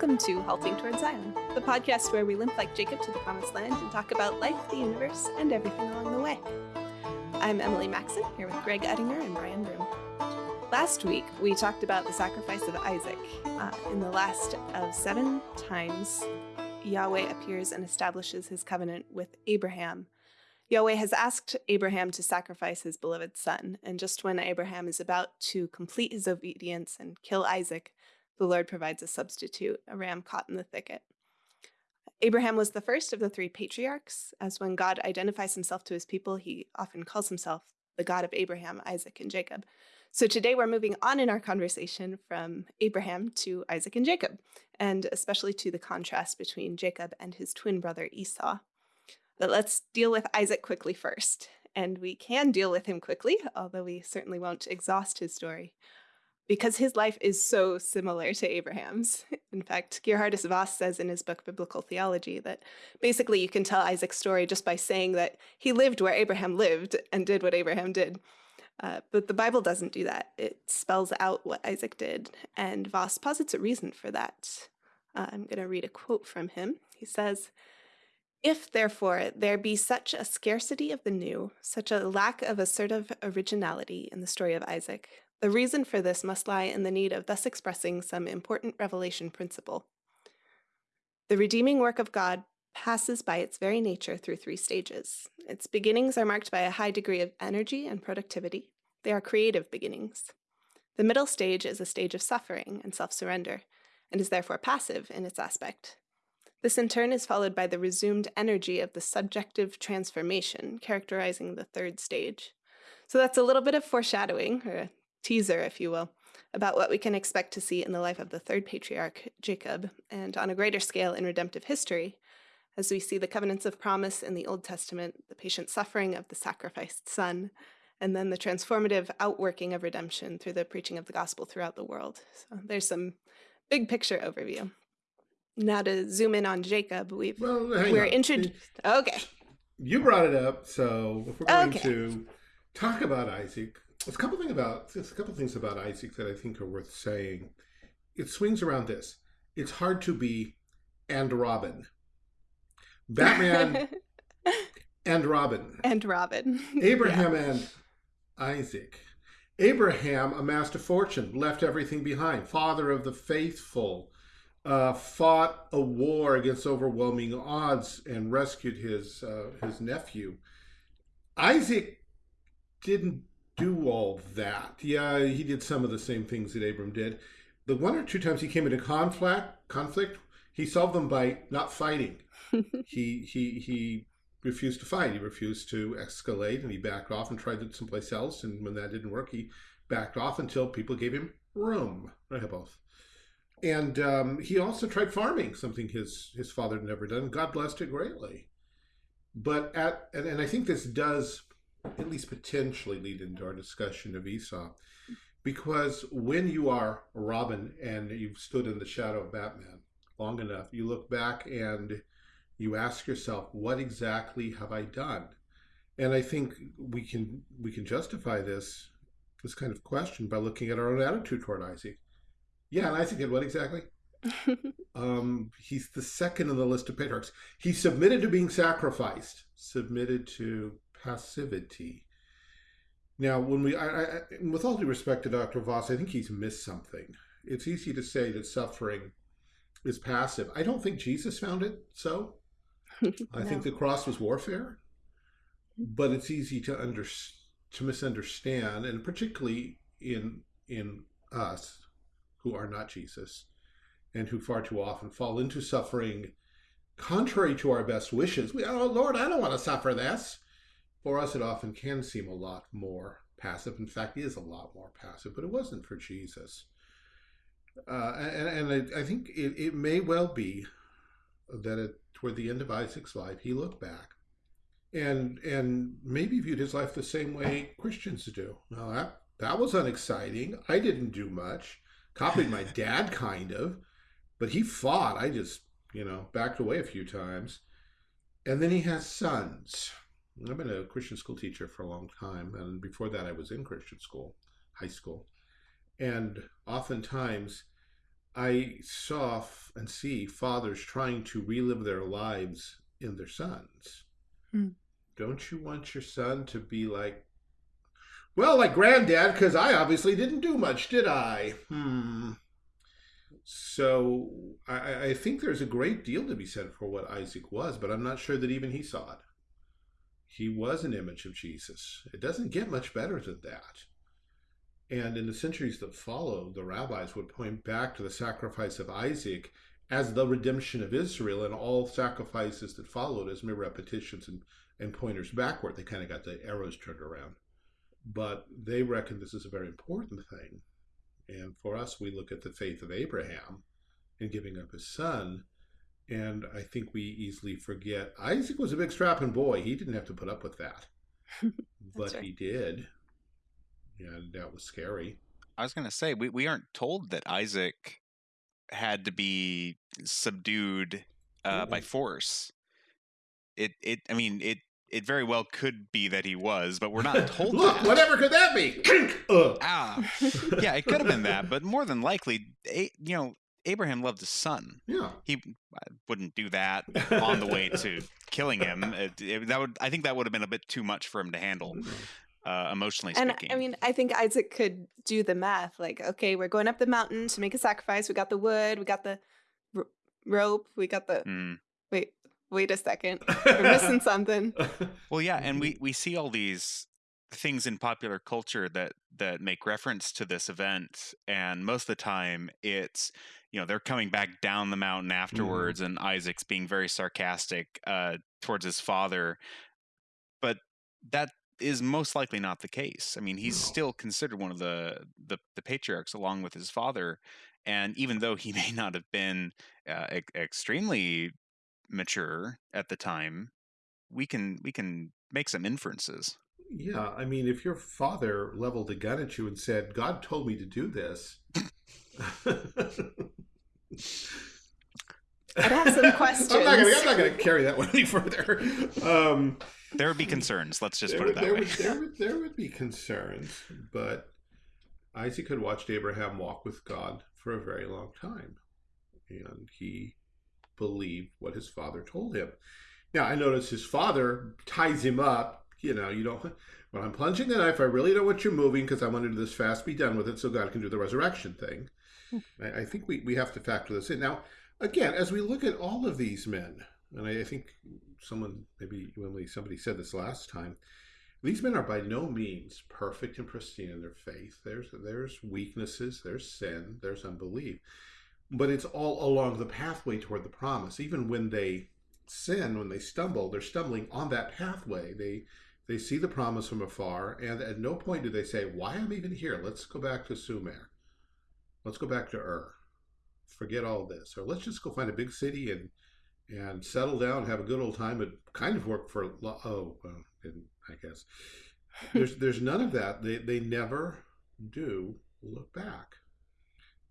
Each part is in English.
Welcome to Halting Towards Zion, the podcast where we limp like Jacob to the promised land and talk about life, the universe, and everything along the way. I'm Emily Maxon, here with Greg Ettinger and Brian Broom. Last week, we talked about the sacrifice of Isaac. Uh, in the last of seven times, Yahweh appears and establishes his covenant with Abraham. Yahweh has asked Abraham to sacrifice his beloved son, and just when Abraham is about to complete his obedience and kill Isaac, the Lord provides a substitute, a ram caught in the thicket. Abraham was the first of the three patriarchs, as when God identifies himself to his people, he often calls himself the God of Abraham, Isaac, and Jacob. So today we're moving on in our conversation from Abraham to Isaac and Jacob, and especially to the contrast between Jacob and his twin brother Esau. But let's deal with Isaac quickly first. And we can deal with him quickly, although we certainly won't exhaust his story because his life is so similar to Abraham's. In fact, Geerhardus Vos says in his book Biblical Theology that basically you can tell Isaac's story just by saying that he lived where Abraham lived and did what Abraham did. Uh, but the Bible doesn't do that. It spells out what Isaac did, and Vos posits a reason for that. Uh, I'm going to read a quote from him. He says, if, therefore, there be such a scarcity of the new, such a lack of assertive originality in the story of Isaac, the reason for this must lie in the need of thus expressing some important revelation principle. The redeeming work of God passes by its very nature through three stages. Its beginnings are marked by a high degree of energy and productivity. They are creative beginnings. The middle stage is a stage of suffering and self-surrender, and is therefore passive in its aspect. This in turn is followed by the resumed energy of the subjective transformation, characterizing the third stage. So that's a little bit of foreshadowing, or teaser, if you will, about what we can expect to see in the life of the third patriarch, Jacob, and on a greater scale in redemptive history, as we see the covenants of promise in the Old Testament, the patient suffering of the sacrificed son, and then the transformative outworking of redemption through the preaching of the gospel throughout the world. So there's some big picture overview. Now to zoom in on Jacob, we've well, we're introduced. Okay. You brought it up, so if we're going okay. to talk about Isaac, there's a couple things about there's a couple things about Isaac that I think are worth saying. It swings around this. It's hard to be and Robin. Batman and Robin. And Robin. Abraham yeah. and Isaac. Abraham amassed a fortune, left everything behind, father of the faithful, uh, fought a war against overwhelming odds and rescued his uh, his nephew. Isaac didn't do all that. Yeah, he did some of the same things that Abram did. The one or two times he came into conflict, conflict, he solved them by not fighting. he he he refused to fight. He refused to escalate, and he backed off and tried it someplace else. And when that didn't work, he backed off until people gave him room. I have both. And um, he also tried farming, something his his father had never done. God blessed it greatly. But at and, and I think this does at least potentially lead into our discussion of Esau. Because when you are Robin and you've stood in the shadow of Batman long enough, you look back and you ask yourself, what exactly have I done? And I think we can we can justify this this kind of question by looking at our own attitude toward Isaac. Yeah, and Isaac did what exactly? um, he's the second in the list of patriarchs. He submitted to being sacrificed, submitted to passivity. Now, when we, I, I, with all due respect to Dr. Vos, I think he's missed something. It's easy to say that suffering is passive. I don't think Jesus found it so. no. I think the cross was warfare, but it's easy to under, to misunderstand, and particularly in in us who are not Jesus, and who far too often fall into suffering contrary to our best wishes. We, oh Lord, I don't want to suffer this. For us, it often can seem a lot more passive. In fact, is a lot more passive, but it wasn't for Jesus. Uh, and, and I, I, think it, it may well be that it, toward the end of Isaac's life, he looked back and and maybe viewed his life the same way Christians do. Now that that was unexciting. I didn't do much. Copied my dad, kind of, but he fought. I just you know backed away a few times. And then he has sons. I've been a Christian school teacher for a long time, and before that, I was in Christian school, high school, and oftentimes I saw and see fathers trying to relive their lives in their sons. Hmm. Don't you want your son to be like, well, like granddad, because I obviously didn't do much, did I? Hmm. So I, I think there's a great deal to be said for what Isaac was, but I'm not sure that even he saw it. He was an image of Jesus. It doesn't get much better than that. And in the centuries that followed, the rabbis would point back to the sacrifice of Isaac as the redemption of Israel, and all sacrifices that followed as mere repetitions and, and pointers backward. They kind of got the arrows turned around. But they reckon this is a very important thing. And for us, we look at the faith of Abraham in giving up his son. And I think we easily forget Isaac was a big strapping boy. He didn't have to put up with that. but right. he did. And that was scary. I was going to say, we, we aren't told that Isaac had to be subdued uh, by force. It, it, I mean, it, it very well could be that he was, but we're not told. Look, that. whatever could that be? ah, yeah, it could have been that, but more than likely, you know, Abraham loved his son. Yeah, he uh, wouldn't do that on the way to killing him. It, it, that would, I think, that would have been a bit too much for him to handle. Uh, emotionally and speaking. I mean, I think Isaac could do the math. Like, okay, we're going up the mountain to make a sacrifice. We got the wood, we got the r- rope, we got the. Mm. Wait, wait a second, we're missing something. Well, yeah, and we we see all these things in popular culture that that make reference to this event, and most of the time it's you know they're coming back down the mountain mm-hmm. afterwards, mm. and Isaac's being very sarcastic uh, towards his father, but that is most likely not the case. I mean, he's no. still considered one of the, the, the patriarchs along with his father, and even though he may not have been uh, e- extremely mature at the time, we can we can make some inferences. Yeah, I mean, if your father leveled a gun at you and said, "God told me to do this," I'd have some questions. I'm not going to carry that one any further. Um, there would be concerns. Let's just there, put it that there way. Would, there, would, there would be concerns, but Isaac had watched Abraham walk with God for a very long time, and he believed what his father told him. Now, I notice his father ties him up. You know, you don't. When I'm plunging the knife, I really don't want you moving because I want to do this fast, be done with it, so God can do the resurrection thing. Hmm. I, I think we, we have to factor this in. Now, again, as we look at all of these men, and I, I think someone, maybe Emily, somebody said this last time, these men are by no means perfect and pristine in their faith. There's there's weaknesses, there's sin, there's unbelief, but it's all along the pathway toward the promise. Even when they sin, when they stumble, they're stumbling on that pathway. They they see the promise from afar, and at no point do they say, "Why am I even here? Let's go back to Sumer. Let's go back to Ur. Forget all this, or let's just go find a big city and." and settle down, have a good old time. It kind of worked for oh, well, I guess there's there's none of that. They they never do look back.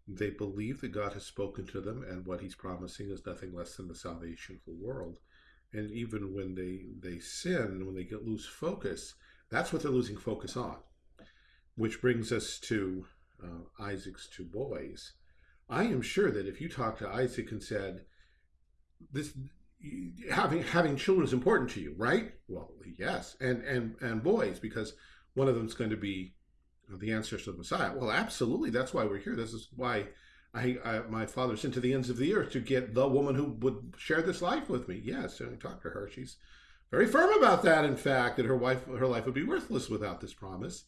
They believe that God has spoken to them, and what He's promising is nothing less than the salvation of the world. And even when they they sin, when they get lose focus, that's what they're losing focus on. Which brings us to uh, Isaac's two boys. I am sure that if you talk to Isaac and said, this having having children is important to you, right? Well, yes, and and and boys because one of them is going to be the to the Messiah. Well, absolutely, that's why we're here. This is why I, I my father sent to the ends of the earth to get the woman who would share this life with me. Yes, and I talked to her. She's very firm about that. In fact, that her wife her life would be worthless without this promise.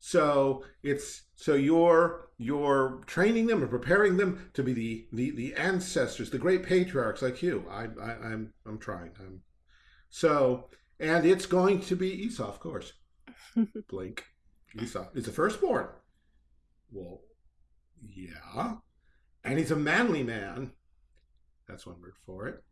So it's so you're you're training them and preparing them to be the the, the ancestors, the great patriarchs like you. I, I I'm I'm trying. I'm so and it's going to be Esau, of course. Blink. Esau is the firstborn. Well, yeah. And he's a manly man. That's one word for it.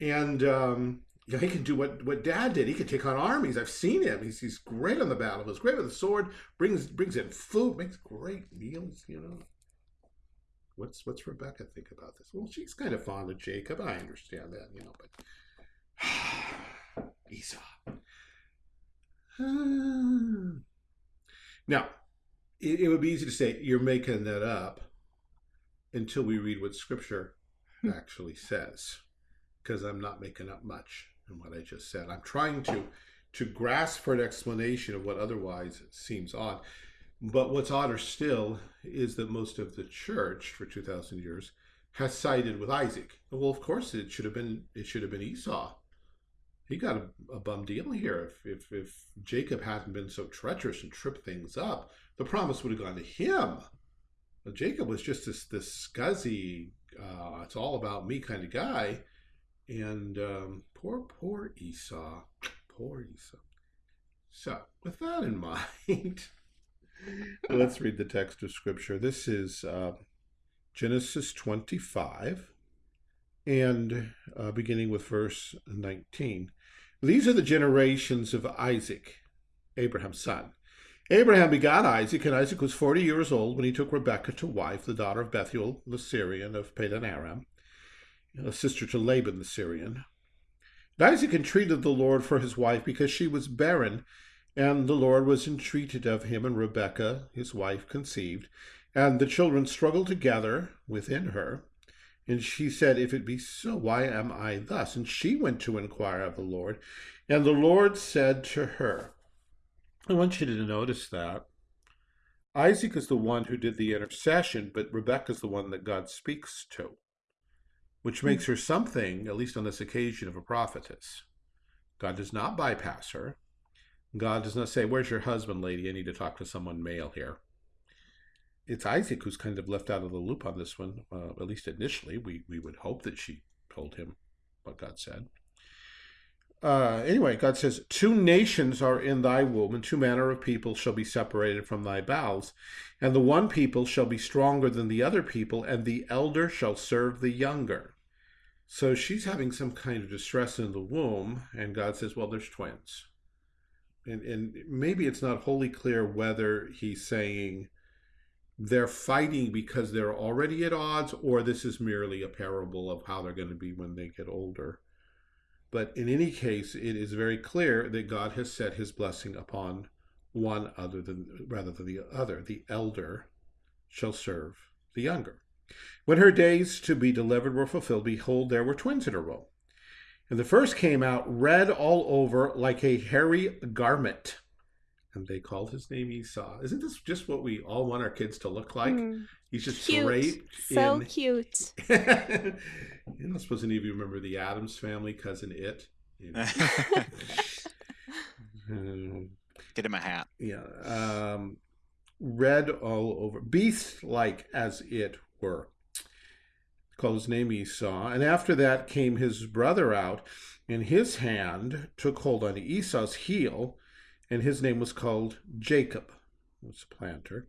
And um, you know, he can do what, what dad did. He can take on armies. I've seen him. He's, he's great on the battlefield. He's great with a sword. Brings brings in food. Makes great meals. You know. What's what's Rebecca think about this? Well, she's kind of fond of Jacob. I understand that. You know, but Esau. now, it, it would be easy to say you're making that up. Until we read what Scripture hmm. actually says, because I'm not making up much in what I just said. I'm trying to to grasp for an explanation of what otherwise seems odd. But what's odder still is that most of the church for 2,000 years has sided with Isaac. Well, of course, it should have been it should have been Esau. He got a, a bum deal here. If, if if Jacob hadn't been so treacherous and tripped things up, the promise would have gone to him. But Jacob was just this this scuzzy, uh, it's all about me kind of guy, and um, poor poor Esau, poor Esau. So, with that in mind. Let's read the text of Scripture. This is uh, Genesis 25, and uh, beginning with verse 19. These are the generations of Isaac, Abraham's son. Abraham begot Isaac, and Isaac was 40 years old when he took Rebekah to wife, the daughter of Bethuel the Syrian of Padan Aram, a sister to Laban the Syrian. And Isaac entreated the Lord for his wife because she was barren, and the Lord was entreated of him, and Rebekah, his wife, conceived. And the children struggled together within her. And she said, If it be so, why am I thus? And she went to inquire of the Lord. And the Lord said to her, I want you to notice that. Isaac is the one who did the intercession, but Rebecca is the one that God speaks to, which makes her something, at least on this occasion, of a prophetess. God does not bypass her. God does not say, Where's your husband, lady? I need to talk to someone male here. It's Isaac who's kind of left out of the loop on this one, uh, at least initially. We, we would hope that she told him what God said. Uh, anyway, God says, Two nations are in thy womb, and two manner of people shall be separated from thy bowels. And the one people shall be stronger than the other people, and the elder shall serve the younger. So she's having some kind of distress in the womb, and God says, Well, there's twins and, and maybe it's not wholly clear whether he's saying they're fighting because they're already at odds or this is merely a parable of how they're going to be when they get older. But in any case, it is very clear that God has set his blessing upon one other than rather than the other. The elder shall serve the younger. When her days to be delivered were fulfilled, behold, there were twins in her womb. And the first came out red all over like a hairy garment. And they called his name Esau. Isn't this just what we all want our kids to look like? Mm. He's just cute. great. So in... cute. I don't suppose any of you remember the Addams family, cousin It. You know. Get him a hat. Yeah. Um, red all over. Beast like as it were called his name Esau. And after that came his brother out, and his hand took hold on Esau's heel, and his name was called Jacob, was a planter.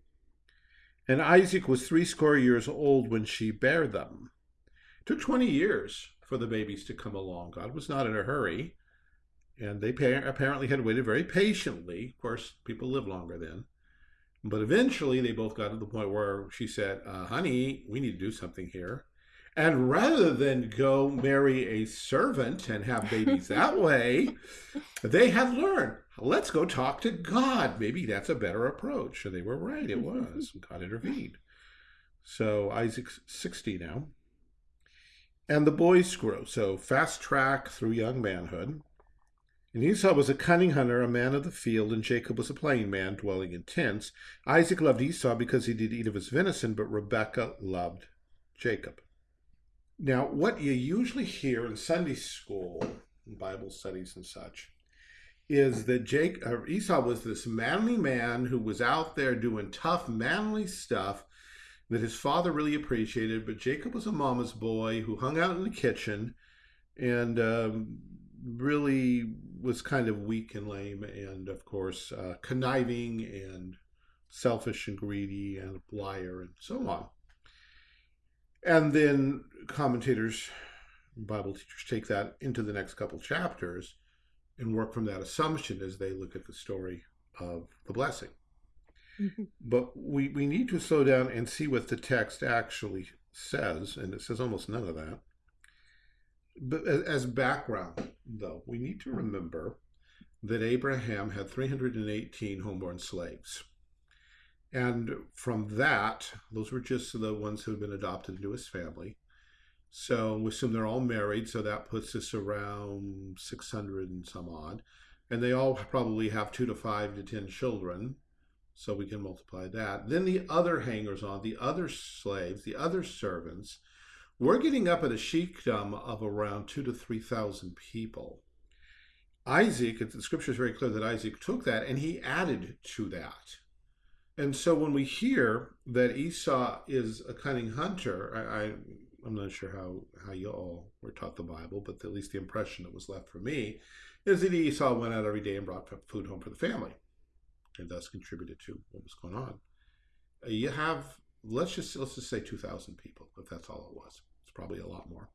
And Isaac was threescore years old when she bare them. It took 20 years for the babies to come along. God was not in a hurry. And they apparently had waited very patiently. Of course, people live longer then. But eventually, they both got to the point where she said, uh, Honey, we need to do something here. And rather than go marry a servant and have babies that way, they had learned, let's go talk to God. Maybe that's a better approach. And they were right, it was. God intervened. So Isaac's 60 now. And the boys grow. So fast track through young manhood. And Esau was a cunning hunter, a man of the field, and Jacob was a plain man, dwelling in tents. Isaac loved Esau because he did eat of his venison, but Rebekah loved Jacob. Now, what you usually hear in Sunday school, Bible studies and such, is that Jake uh, Esau was this manly man who was out there doing tough, manly stuff that his father really appreciated. But Jacob was a mama's boy who hung out in the kitchen and um, really was kind of weak and lame, and of course, uh, conniving and selfish and greedy and a liar and so on. And then commentators, Bible teachers take that into the next couple chapters and work from that assumption as they look at the story of the blessing. Mm-hmm. But we, we need to slow down and see what the text actually says, and it says almost none of that. But as background, though, we need to remember that Abraham had 318 homeborn slaves. And from that, those were just the ones who had been adopted into his family. So we assume they're all married, so that puts us around 600 and some odd. And they all probably have two to five to 10 children. So we can multiply that. Then the other hangers on, the other slaves, the other servants, we're getting up at a sheikdom of around two to 3,000 people. Isaac, the scripture is very clear that Isaac took that and he added to that. And so when we hear that Esau is a cunning hunter, I, I I'm not sure how, how you all were taught the Bible, but at least the impression that was left for me is that Esau went out every day and brought food home for the family and thus contributed to what was going on. Uh, you have, let's just, let's just say 2,000 people, if that's all it was. It's probably a lot more.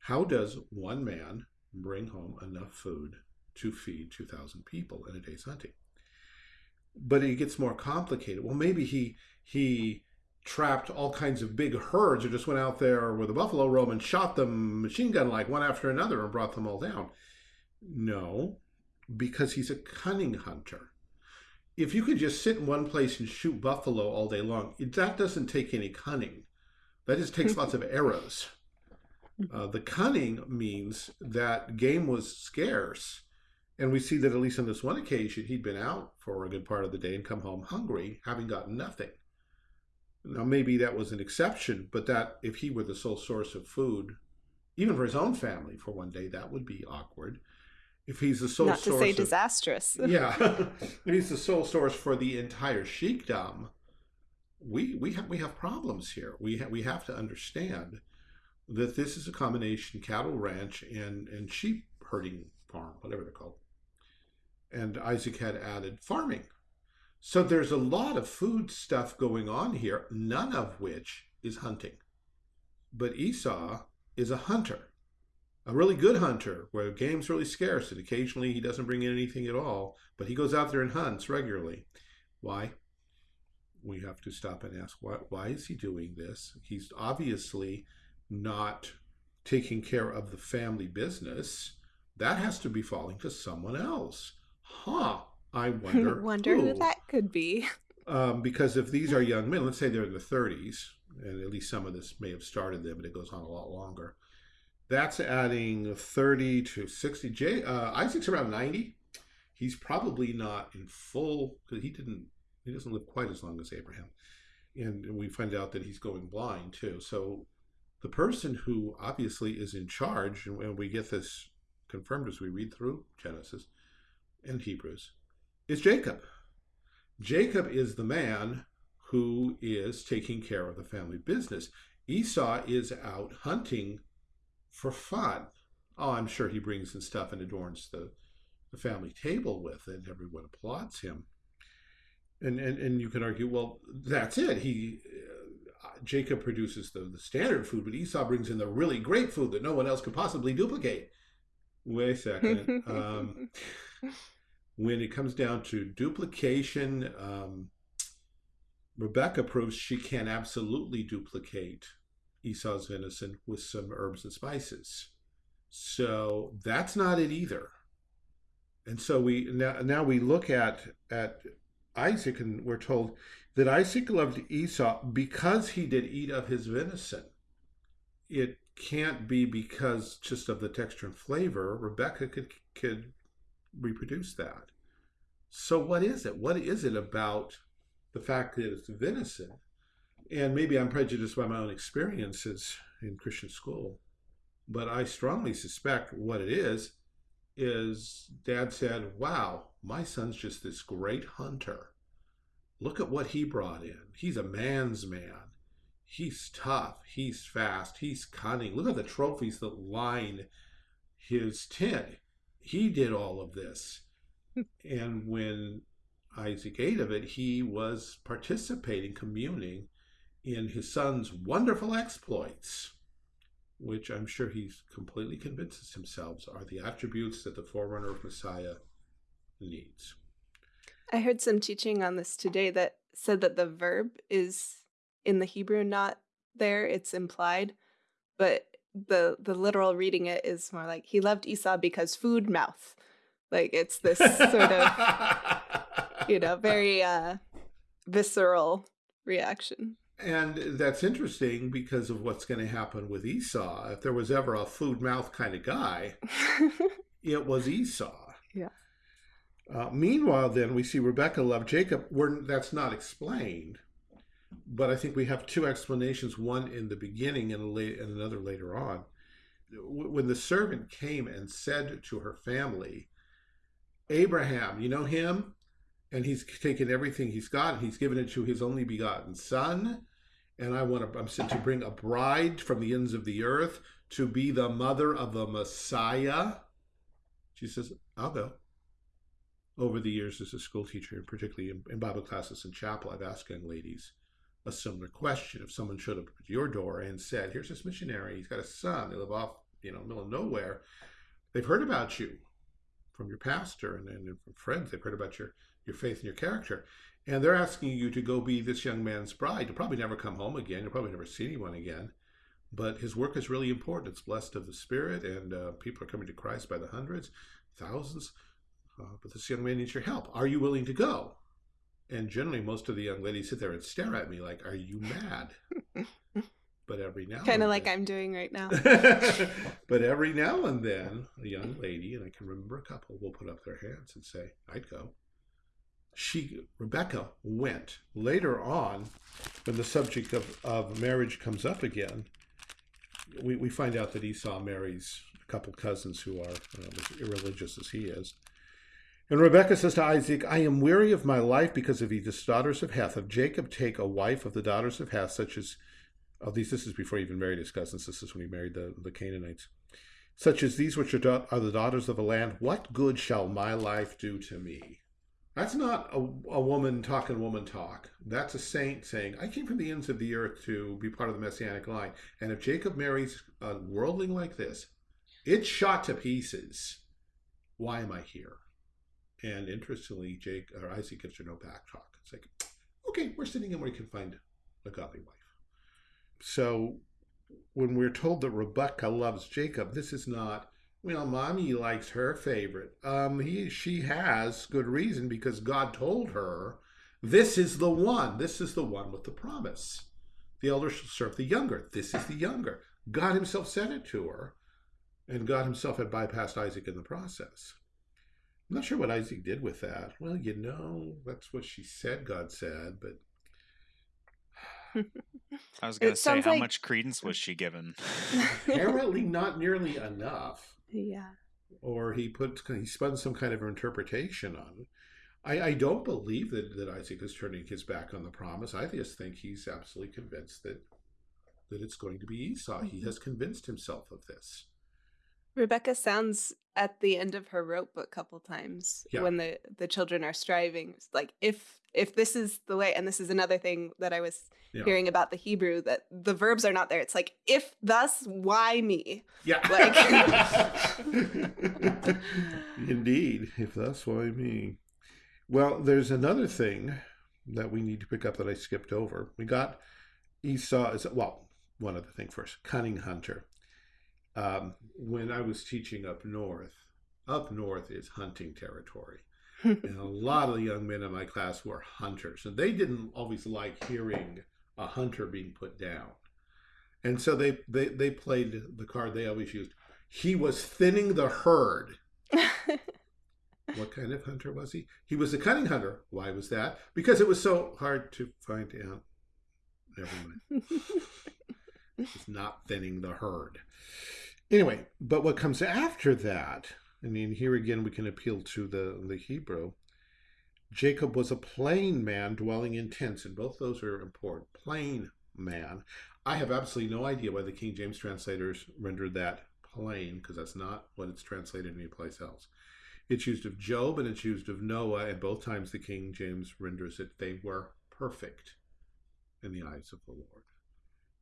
How does one man bring home enough food to feed 2,000 people in a day's hunting? But it gets more complicated. Well, maybe he, he, trapped all kinds of big herds or just went out there with a buffalo robe and shot them machine gun like one after another and brought them all down. No, because he's a cunning hunter. If you could just sit in one place and shoot buffalo all day long, that doesn't take any cunning. That just takes lots of arrows. Uh, the cunning means that game was scarce. And we see that at least on this one occasion, he'd been out for a good part of the day and come home hungry, having gotten nothing. Now, maybe that was an exception, but that if he were the sole source of food, even for his own family for one day, that would be awkward. If he's the sole source Not to say of, disastrous. yeah, if he's the sole source for the entire sheikdom, we we have we have problems here. We ha we have to understand that this is a combination cattle ranch and and sheep herding farm, whatever they're called. And Isaac had added farming so there's a lot of food stuff going on here, none of which is hunting. But Esau is a hunter, a really good hunter where game's really scarce and occasionally he doesn't bring in anything at all, but he goes out there and hunts regularly. Why? We have to stop and ask, why, why is he doing this? He's obviously not taking care of the family business. That has to be falling to someone else. Huh. I wonder. wonder who. who that could be. Um, because if these are young men, let's say they're in the 30s, and at least some of this may have started them, but it goes on a lot longer. That's adding 30 to 60. Jay, uh, Isaac's around 90. He's probably not in full because he didn't. He doesn't live quite as long as Abraham, and we find out that he's going blind too. So the person who obviously is in charge, and we get this confirmed as we read through Genesis and Hebrews, is Jacob. Jacob is the man who is taking care of the family business. Esau is out hunting for fun. Oh, I'm sure he brings in stuff and adorns the, the family table with it. Everyone applauds him. And, and, and you can argue, well, that's it. He uh, Jacob produces the, the standard food, but Esau brings in the really great food that no one else could possibly duplicate. Wait a second. um, when it comes down to duplication, um, Rebecca proves she can absolutely duplicate Esau's venison with some herbs and spices. So that's not it either. And so we now, now we look at at Isaac and we're told that Isaac loved Esau because he did eat of his venison. It can't be because just of the texture and flavor. Rebecca could could reproduce that. So what is it? What is it about the fact that it's venison? And maybe I'm prejudiced by my own experiences in Christian school, but I strongly suspect what it is is dad said, wow, my son's just this great hunter. Look at what he brought in. He's a man's man. He's tough. He's fast. He's cunning. Look at the trophies that line his tent he did all of this. and when Isaac ate of it, he was participating, communing in his son's wonderful exploits, which I'm sure he completely convinces himself are the attributes that the forerunner of Messiah needs. I heard some teaching on this today that said that the verb is in the Hebrew not there, it's implied, but the the literal reading it is more like he loved Esau because food mouth. Like it's this sort of you know, very uh visceral reaction. And that's interesting because of what's going to happen with Esau. If there was ever a food mouth kind of guy, it was Esau. Yeah. Uh, meanwhile, then we see Rebecca love Jacob. We're, that's not explained, but I think we have two explanations: one in the beginning and, late, and another later on. When the servant came and said to her family, "Abraham, you know him, and he's taken everything he's got, and he's given it to his only begotten son." And I want to, I'm sent to bring a bride from the ends of the earth to be the mother of the Messiah. She says, I'll go over the years as a school teacher, and particularly in, in, Bible classes and chapel, I've asked young ladies a similar question. If someone showed up at your door and said, "Here's this missionary. He's got a son. They live off, you know, middle of nowhere. They've heard about you from your pastor and, and from friends. They've heard about your your faith and your character, and they're asking you to go be this young man's bride. You'll probably never come home again. You'll probably never see anyone again." But his work is really important. It's blessed of the Spirit, and uh, people are coming to Christ by the hundreds, thousands uh, but this young man needs your help. Are you willing to go? And generally, most of the young ladies sit there and stare at me like, "Are you mad?" but every now kind of like I'm doing right now. but every now and then, a young lady, and I can remember a couple, will put up their hands and say, "I'd go." She, Rebecca, went. Later on, when the subject of, of marriage comes up again, we, we find out that Esau marries a couple cousins who are uh, as irreligious as he is. And Rebekah says to Isaac, I am weary of my life because of these daughters of Heth. Of Jacob take a wife of the daughters of Heth, such as, of these, this is before he even married his cousins. This is when he married the, the Canaanites. Such as these which are, are the daughters of the land. What good shall my life do to me? That's not a, a woman talking woman talk. That's a saint saying, I came from the ends of the earth to be part of the messianic line. And if Jacob marries a worldling like this, it's shot to pieces. Why am I here? And interestingly, Jake or Isaac gives her no back talk. It's like, okay, we're sitting in where you can find a godly wife. So when we're told that Rebecca loves Jacob, this is not, well, mommy likes her favorite. Um, he she has good reason because God told her this is the one. This is the one with the promise. The elder shall serve the younger. This is the younger. God himself said it to her, and God himself had bypassed Isaac in the process. I'm not sure what Isaac did with that. Well, you know, that's what she said God said, but I was going to say, how like... much credence was she given? Apparently, not nearly enough. Yeah. Or he put he spun some kind of interpretation on it. I, I don't believe that, that Isaac is turning his back on the promise. I just think he's absolutely convinced that that it's going to be Esau. Mm-hmm. He has convinced himself of this. Rebecca sounds at the end of her rope a couple times yeah. when the the children are striving. Like if if this is the way and this is another thing that i was yeah. hearing about the hebrew that the verbs are not there. It's like if thus why me? Yeah. Like indeed. If thus why me? Well there's another thing that we need to pick up that i skipped over. We got esau is well one other thing first. Cunning hunter um, when I was teaching up north, up north is hunting territory. and a lot of the young men in my class were hunters, and they didn't always like hearing a hunter being put down. And so they, they, they played the card they always used. He was thinning the herd. what kind of hunter was he? He was a cunning hunter. Why was that? Because it was so hard to find out. Never mind. it's not thinning the herd. Anyway, but what comes after that, I mean, here again we can appeal to the, the Hebrew. Jacob was a plain man dwelling in tents, and both those are important. Plain man. I have absolutely no idea why the King James translators rendered that plain, because that's not what it's translated anyplace else. It's used of Job and it's used of Noah, and both times the King James renders it they were perfect in the eyes of the Lord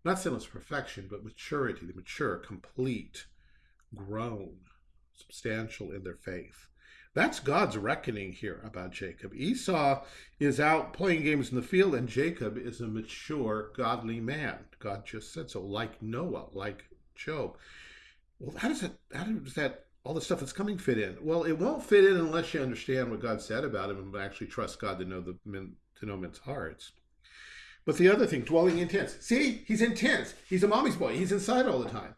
not sinless perfection, but maturity, the mature, complete, grown, substantial in their faith. That's God's reckoning here about Jacob. Esau is out playing games in the field, and Jacob is a mature, godly man. God just said so, like Noah, like Job. Well, how does that, How does that? All the stuff that's coming fit in? Well, it won't fit in unless you understand what God said about him and actually trust God to know the to know men's hearts. But the other thing, dwelling in tents. See, he's in tents. He's a mommy's boy. He's inside all the time.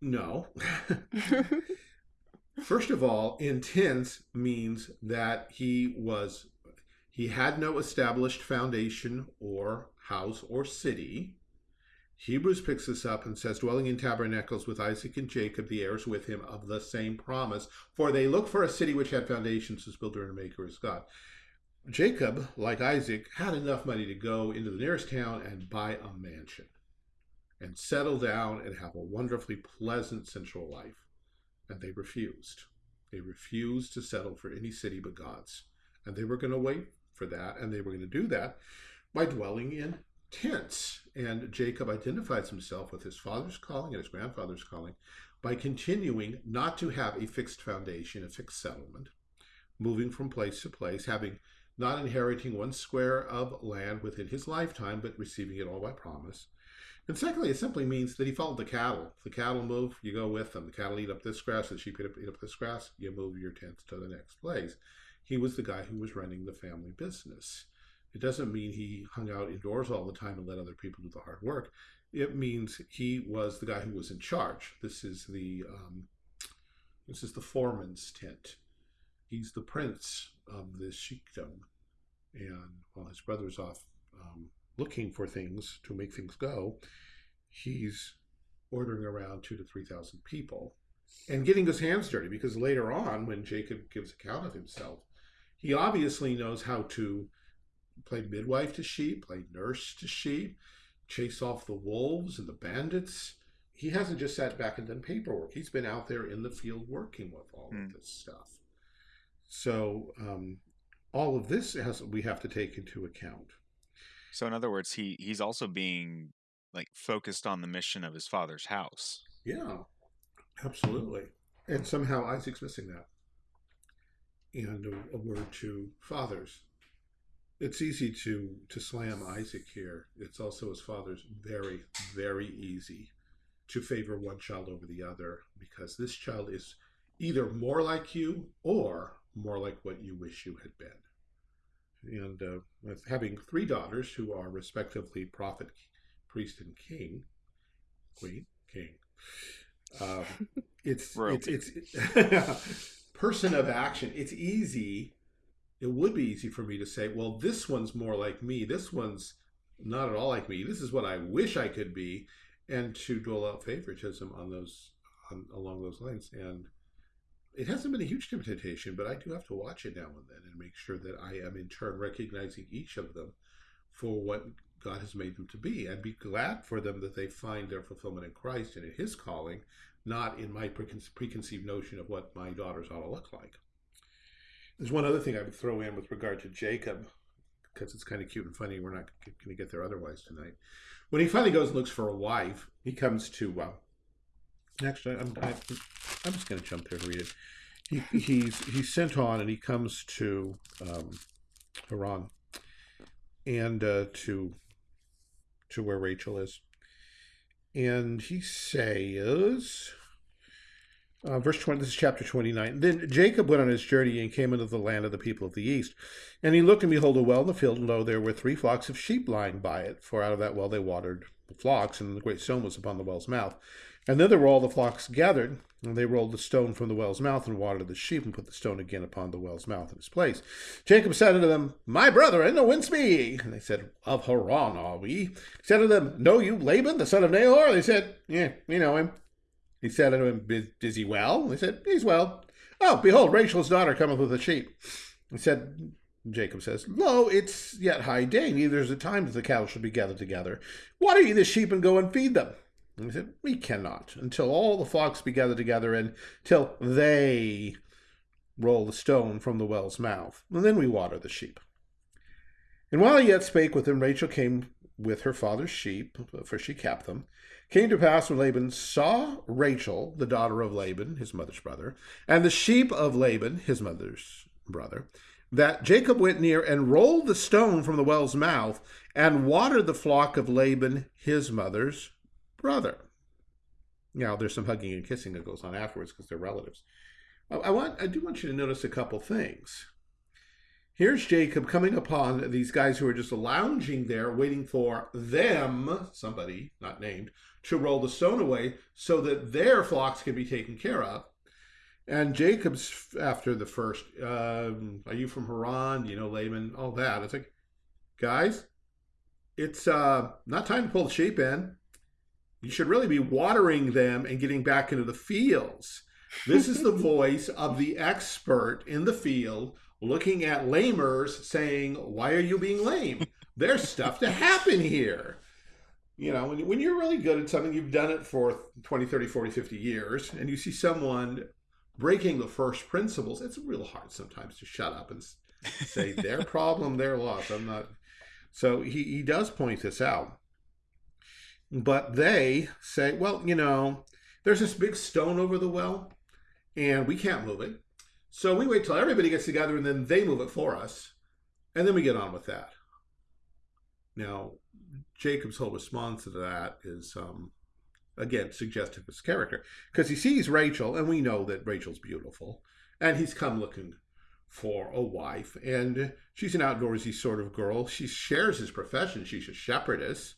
No. First of all, in tents means that he was he had no established foundation or house or city. Hebrews picks this up and says, dwelling in tabernacles with Isaac and Jacob, the heirs with him of the same promise. For they look for a city which had foundations, whose builder and maker is God. Jacob, like Isaac, had enough money to go into the nearest town and buy a mansion and settle down and have a wonderfully pleasant central life. And they refused. They refused to settle for any city but God's. And they were going to wait for that, and they were going to do that by dwelling in tents. And Jacob identifies himself with his father's calling and his grandfather's calling by continuing not to have a fixed foundation, a fixed settlement, moving from place to place, having not inheriting one square of land within his lifetime, but receiving it all by promise. And secondly, it simply means that he followed the cattle. If the cattle move, you go with them. The cattle eat up this grass, the sheep eat up, eat up this grass, you move your tents to the next place. He was the guy who was running the family business. It doesn't mean he hung out indoors all the time and let other people do the hard work. It means he was the guy who was in charge. This is the um, this is the foreman's tent. He's the prince of this sheikdom, and while his brother's off um, looking for things to make things go, he's ordering around two to three thousand people and getting his hands dirty because later on, when Jacob gives account of himself, he obviously knows how to play midwife to sheep, play nurse to sheep, chase off the wolves and the bandits. He hasn't just sat back and done paperwork. He's been out there in the field working with all mm. of hmm. this stuff. So um, all of this has we have to take into account. So in other words, he he's also being like focused on the mission of his father's house. Yeah, absolutely. And somehow Isaac's missing that. And a, a word to fathers it's easy to to slam Isaac here. It's also his father's very very easy to favor one child over the other because this child is either more like you or more like what you wish you had been. And uh, with having three daughters who are respectively prophet, priest, and king, queen, king, um, it's, it's, it's it's person of action. It's easy it would be easy for me to say, well, this one's more like me. This one's not at all like me. This is what I wish I could be, and to dole out favoritism on those on, along those lines. And it hasn't been a huge temptation, but I do have to watch it now and then and make sure that I am in turn recognizing each of them for what God has made them to be, and be glad for them that they find their fulfillment in Christ and in His calling, not in my preconceived notion of what my daughters ought to look like. There's one other thing I would throw in with regard to Jacob, because it's kind of cute and funny. We're not going to get there otherwise tonight. When he finally goes and looks for a wife, he comes to. Uh, actually, I'm, I, I'm just going to jump there and read it. He, he's he's sent on and he comes to um, Haran and uh, to to where Rachel is, and he says. Uh, verse 20, this is chapter 29. Then Jacob went on his journey and came into the land of the people of the east. And he looked and behold a well in the field, and lo, there were three flocks of sheep lying by it. For out of that well they watered the flocks, and the great stone was upon the well's mouth. And thither were all the flocks gathered, and they rolled the stone from the well's mouth and watered the sheep, and put the stone again upon the well's mouth in its place. Jacob said unto them, My brethren, whence be? ye." And they said, Of Haran are we. He said unto them, Know you Laban, the son of Nahor? They said, Yeah, we know him. He said unto him, Is he well? He said, He's well. Oh, behold, Rachel's daughter cometh with the sheep. He said, Jacob says, Lo, it's yet high day, neither is it time that the cattle should be gathered together. Water ye the sheep and go and feed them. And he said, We cannot, until all the flocks be gathered together, and till they roll the stone from the well's mouth. And then we water the sheep. And while he yet spake with him, Rachel came with her father's sheep, for she kept them. Came to pass when Laban saw Rachel, the daughter of Laban, his mother's brother, and the sheep of Laban, his mother's brother, that Jacob went near and rolled the stone from the well's mouth and watered the flock of Laban, his mother's brother. Now, there's some hugging and kissing that goes on afterwards because they're relatives. I want, I do want you to notice a couple things. here's Jacob coming upon these guys who are just lounging there, waiting for them, somebody not named, to roll the stone away so that their flocks can be taken care of. And Jacob's after the first, um, are you from Haran? You know Laban, all that. It's like, guys, it's uh, not time to pull the sheep in. You should really be watering them and getting back into the fields. This is the voice of the expert in the field looking at lamers saying, Why are you being lame? There's stuff to happen here. You know, when, when you're really good at something, you've done it for 20, 30, 40, 50 years, and you see someone breaking the first principles, it's real hard sometimes to shut up and say, Their problem, their loss. I'm not. So he, he does point this out. But they say, Well, you know, there's this big stone over the well, and we can't move it. So we wait till everybody gets together and then they move it for us. And then we get on with that. Now, Jacob's whole response to that is, um, again, suggestive of his character. Because he sees Rachel, and we know that Rachel's beautiful. And he's come looking for a wife. And she's an outdoorsy sort of girl. She shares his profession. She's a shepherdess.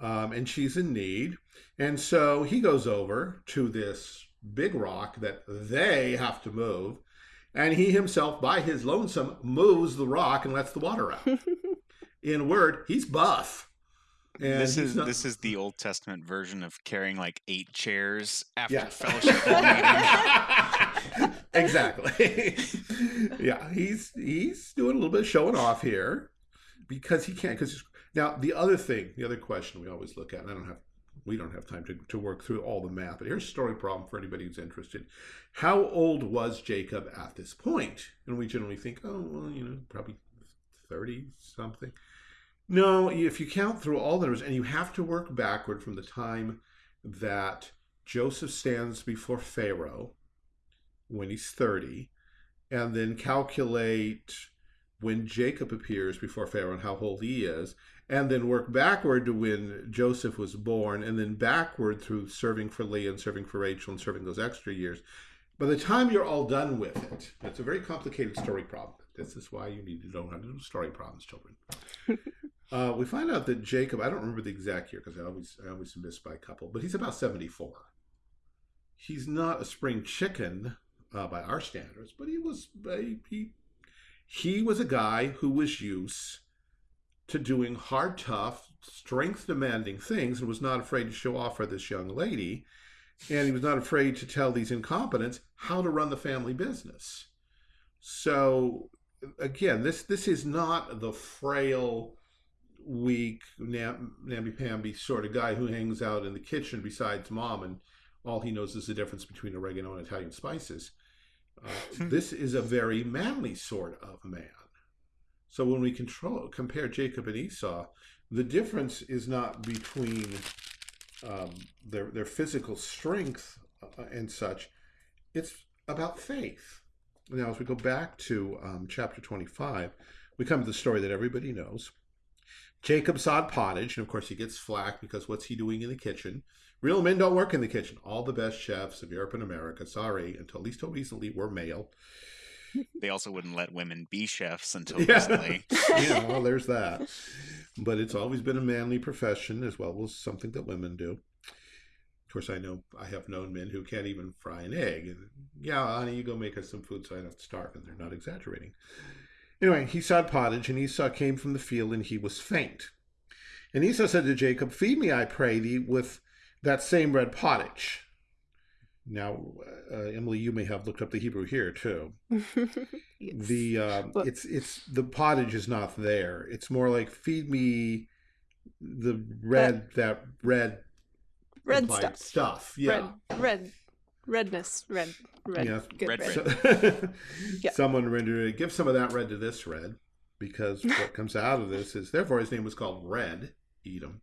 Um, and she's in need. And so he goes over to this big rock that they have to move and he himself, by his lonesome, moves the rock and lets the water out. In a word, he's buff. And this is not... this is the Old Testament version of carrying like eight chairs after yeah. fellowship meeting. exactly. yeah, he's he's doing a little bit of showing off here because he can't. Because now the other thing, the other question we always look at, and I don't have we don't have time to, to work through all the math, but here's a story problem for anybody who's interested. How old was Jacob at this point? And we generally think, oh, well, you know, probably 30 something. No, if you count through all the numbers, and you have to work backward from the time that Joseph stands before Pharaoh when he's 30, and then calculate when Jacob appears before Pharaoh and how old he is, and then work backward to when Joseph was born, and then backward through serving for Leah and serving for Rachel and serving those extra years. By the time you're all done with it, it's a very complicated story problem. This is why you need to know how to do story problems, children. uh, we find out that Jacob, I don't remember the exact year because I always I always miss by a couple, but he's about 74. He's not a spring chicken uh, by our standards, but he was he he was a guy who was used to doing hard, tough, strength demanding things and was not afraid to show off for this young lady. And he was not afraid to tell these incompetents how to run the family business. So again, this this is not the frail, weak, namby-pamby sort of guy who hangs out in the kitchen besides mom and all he knows is the difference between oregano and Italian spices. Uh, this is a very manly sort of man. So when we control, compare Jacob and Esau, the difference is not between um, their their physical strength uh, and such. It's about faith. Now, as we go back to um, chapter 25, we come to the story that everybody knows. Jacob sawed pottage, and of course he gets flack because what's he doing in the kitchen? Real men don't work in the kitchen. All the best chefs of Europe and America, sorry, until at least until recently, were male they also wouldn't let women be chefs until yeah. recently. yeah, well, there's that. But it's always been a manly profession as well as something that women do. Of course, I know I have known men who can't even fry an egg. And, yeah, honey, you go make us some food so I don't starve. And they're not exaggerating. Anyway, he sawed pottage, and Esau came from the field, and he was faint. And Esau said to Jacob, Feed me, I pray thee, with that same red pottage. Now, uh, Emily, you may have looked up the Hebrew here too. yes. The uh, well, it's it's the pottage is not there. It's more like feed me the red that, that red red stuff. stuff. Yeah, red red redness red red yeah. good red. red. So, yeah. Someone rendered it. Give some of that red to this red, because what comes out of this is therefore his name was called Red Edom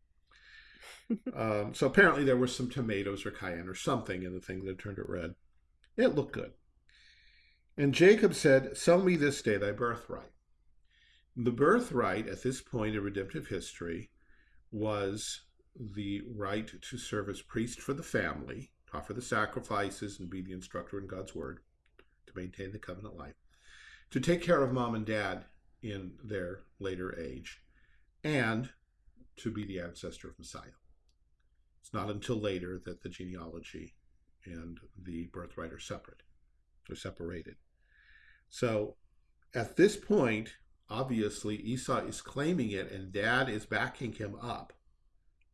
um, so apparently there was some tomatoes or cayenne or something in the thing that turned it red. It looked good. And Jacob said, Sell me this day thy birthright. The birthright at this point in redemptive history was the right to serve as priest for the family, to offer the sacrifices and be the instructor in God's word, to maintain the covenant life. to take care of mom and dad in their later age, and to be the ancestor of Messiah. It's not until later that the genealogy and the birthright are separate, are separated. So at this point, obviously Esau is claiming it and dad is backing him up.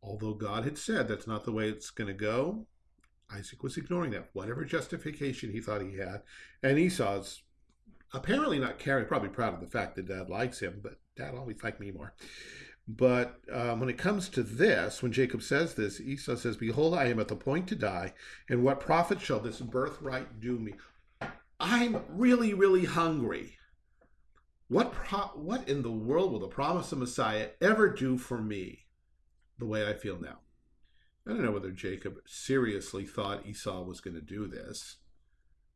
Although God had said that's not the way it's going to go, Isaac was ignoring that, whatever justification he thought he had. And Esau's apparently not caring, probably proud of the fact that dad likes him, but dad always liked me more. But um, when it comes to this, when Jacob says this, Esau says, Behold, I am at the point to die, and what profit shall this birthright do me? I'm really, really hungry. What, what in the world will the promise of Messiah ever do for me the way I feel now? I don't know whether Jacob seriously thought Esau was going to do this.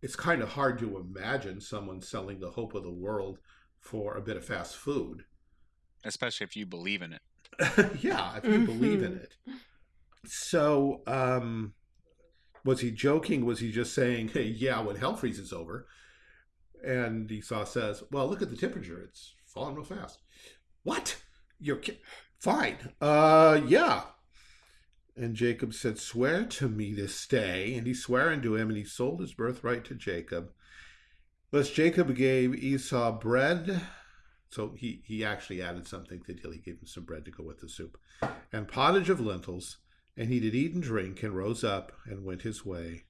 It's kind of hard to imagine someone selling the hope of the world for a bit of fast food especially if you believe in it. yeah, if you believe in it. So, um, was he joking? Was he just saying, "Hey, yeah, when hell freezes over"? And Esau says, "Well, look at the temperature; it's falling real fast." What? You're ki- fine? Uh, yeah. And Jacob said, "Swear to me this day." And he swore unto him, and he sold his birthright to Jacob. Thus Jacob gave Esau bread so he, he actually added something to the deal. He gave him some bread to go with the soup and pottage of lentils. And he did eat and drink and rose up and went his way.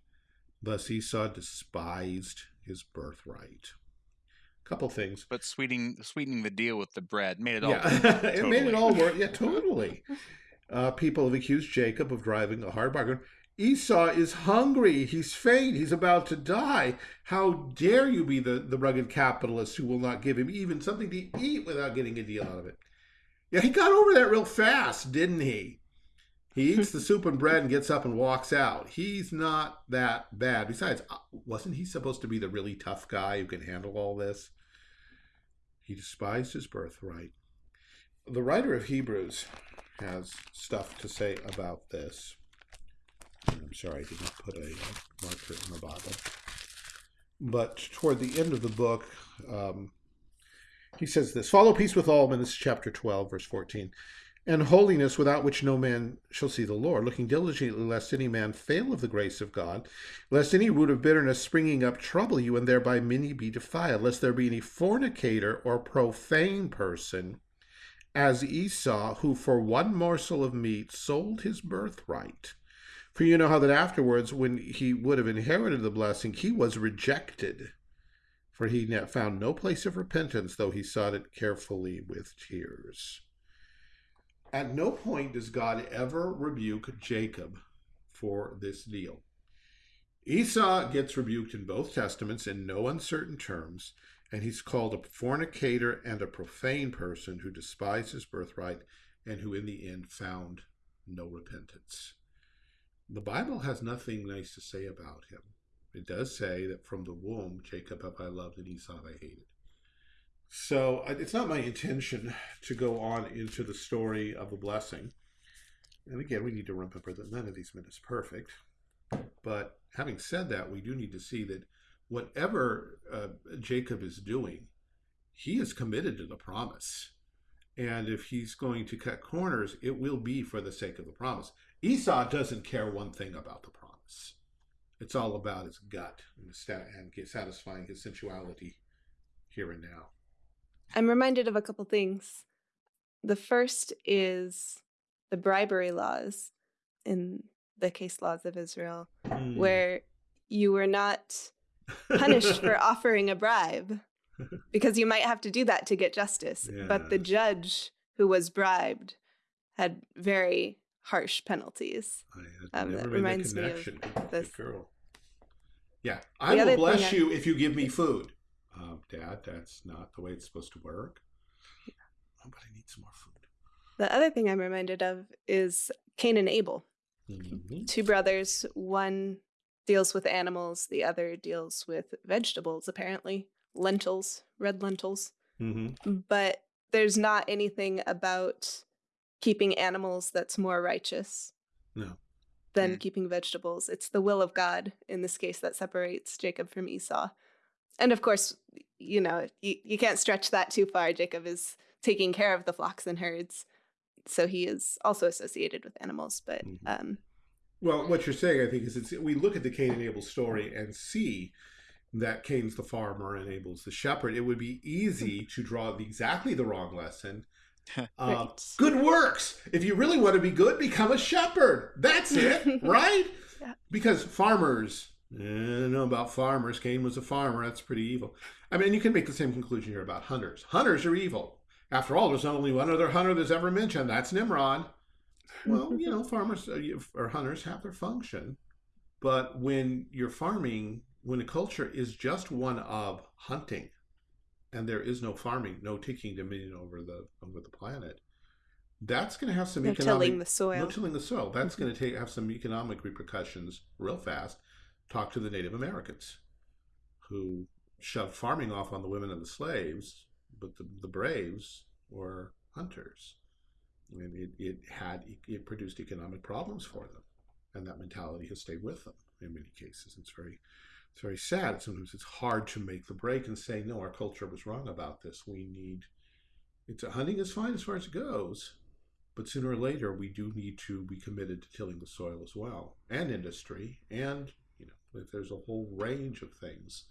Thus Esau despised his birthright. Couple things. But sweetening sweetening the deal with the bread made it all yeah. totally. it made it all work. Yeah, totally. Uh, people have accused Jacob of driving a hard bargain. Esau is hungry. He's faint. He's about to die. How dare you be the, the rugged capitalist who will not give him even something to eat without getting a deal out of it? Yeah, he got over that real fast, didn't he? He eats the soup and bread and gets up and walks out. He's not that bad. Besides, uh, wasn't he supposed to be the really tough guy who can handle all this? He despised his birthright. The writer of Hebrews has stuff to say about this. I'm sorry, I didn't put a uh, marker in the Bible. But toward the end of the book, um, he says this Follow peace with all men. This is chapter 12, verse 14. And holiness without which no man shall see the Lord, looking diligently lest any man fail of the grace of God, lest any root of bitterness springing up trouble you, and thereby many be defiled, lest there be any fornicator or profane person, as Esau, who for one morsel of meat sold his birthright. For you know how that afterwards, when he would have inherited the blessing, he was rejected. For he found no place of repentance, though he sought it carefully with tears. At no point does God ever rebuke Jacob for this deal. Esau gets rebuked in both testaments in no uncertain terms, and he's called a fornicator and a profane person who despised his birthright and who in the end found no repentance the Bible has nothing nice to say about him. It does say that from the womb, Jacob have I loved and Esau I hated. So it's not my intention to go on into the story of the blessing. And again, we need to remember that none of these men is perfect. But having said that, we do need to see that whatever uh, Jacob is doing, he is committed to the promise. And if he's going to cut corners, it will be for the sake of the promise. Esau doesn't care one thing about the promise. It's all about his gut and, and satisfying his sensuality here and now. I'm reminded of a couple things. The first is the bribery laws in the case laws of Israel, mm. where you were not punished for offering a bribe because you might have to do that to get justice. Yeah. But the judge who was bribed had very harsh penalties. Um, that reminds me of this girl. Yeah, I the will bless you I... if you give me food. Uh, Dad, that's not the way it's supposed to work. Yeah. Oh, but I need some more food. The other thing I'm reminded of is Cain and Abel. Mm-hmm. Two brothers. One deals with animals. The other deals with vegetables. Apparently, lentils, red lentils. Mm-hmm. But there's not anything about keeping animals that's more righteous no. than mm. keeping vegetables. It's the will of God in this case that separates Jacob from Esau. and of course, you know, you, you can't stretch that too far. Jacob is taking care of the flocks and herds, so he is also associated with animals. But Mhm. um, Well, what you're saying, I think, is it's, we look at the Cain and Abel story and see that Cain's the farmer and Abel's the shepherd. It would be easy to draw the, exactly the wrong lesson. Uh, Good works. If you really want to be good, become a shepherd. That's it, right? Yeah. Because farmers, eh, I don't know about farmers. Cain was a farmer. That's pretty evil. I mean, you can make the same conclusion here about hunters. Hunters are evil. After all, there's only one other hunter that's ever mentioned. That's Nimrod. Well, you know, farmers uh, or hunters have their function, but when you're farming, when a culture is just one of hunting, and there is no farming, no taking dominion over the over the planet, that's going to have some no economic tilling the soil. no tilling the soil. That's Mhm. going to take have some economic repercussions real fast. Talk to the Native Americans, who shoved farming off on the women and the slaves, but the, the braves were hunters, and it, it had it produced economic problems for them, and that mentality has stayed with them in many cases. It's very it's very sad. Sometimes it's hard to make the break and say, no, our culture was wrong about this. We need it's hunting is fine as far as it goes, but sooner or later we do need to be committed to tilling the soil as well, and industry, and you know, there's a whole range of things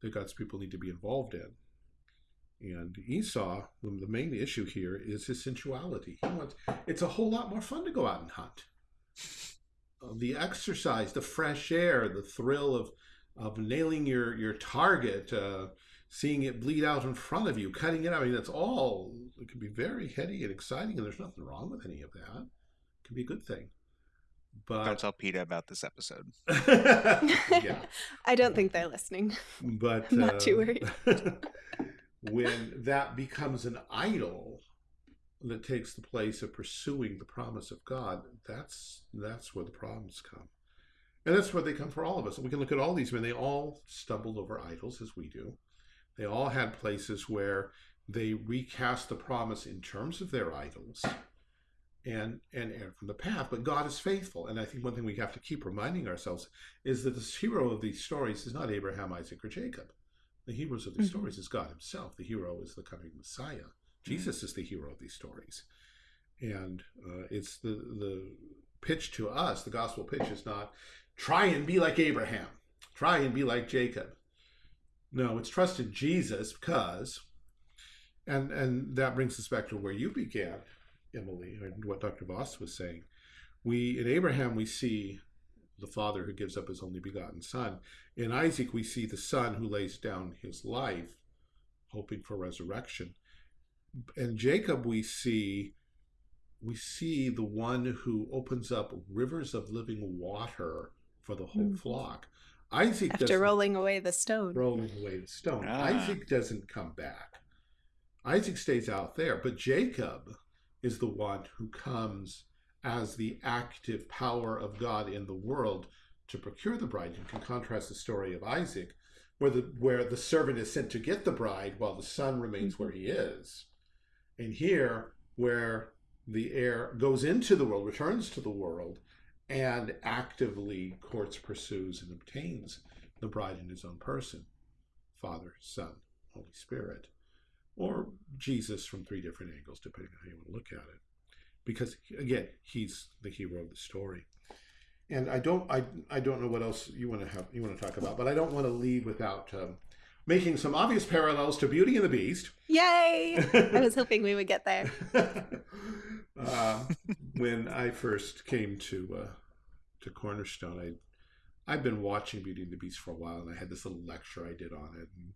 that God's people need to be involved in. And Esau, the main issue here is his sensuality. He wants, it's a whole lot more fun to go out and hunt. The exercise, the fresh air, the thrill of of nailing your your target, uh, seeing it bleed out in front of you, cutting it out. I mean, that's all. It can be very heady and exciting, and there's nothing wrong with any of that. It can be a good thing. But Don't tell Peter about this episode. yeah, I don't think they're listening. but Not too uh, worried. when that becomes an idol that takes the place of pursuing the promise of God, that's that's where the problems come. And that's where they come for all of us. And we can look at all these men, they all stumbled over idols as we do. They all had places where they recast the promise in terms of their idols and and erred from the path. But God is faithful. And I think one thing we have to keep reminding ourselves is that the hero of these stories is not Abraham, Isaac, or Jacob. The heroes of these Mhm. stories is God Himself. The hero is the coming Messiah. Jesus is the hero of these stories, and uh, it's the the pitch to us. The gospel pitch is not try and be like Abraham, try and be like Jacob. No, it's trust in Jesus because, and and that brings us back to where you began, Emily, and what Dr. Vos was saying. We in Abraham we see the father who gives up his only begotten son. In Isaac, we see the son who lays down his life, hoping for resurrection. In Jacob, we see we see the one who opens up rivers of living water for the whole Mhm. flock. Isaac After doesn't- rolling away the stone. rolling away the stone. Ah. Isaac doesn't come back. Isaac stays out there, but Jacob is the one who comes as the active power of God in the world to procure the bride. You can contrast the story of Isaac, where the where the servant is sent to get the bride while the son remains where he is. And here, where the heir goes into the world, returns to the world, and actively courts, pursues, and obtains the bride in his own person Father, Son, Holy Spirit, or Jesus from three different angles, depending on how you want to look at it. Because again, he's the hero of the story. And I don't, I, I don't know what else you want to have, you want to talk about, but I don't want to leave without um, making some obvious parallels to Beauty and the Beast. Yay! I was hoping we would get there. uh, when I first came to uh, to Cornerstone, I I'd been watching Beauty and the Beast for a while, and I had this little lecture I did on it, and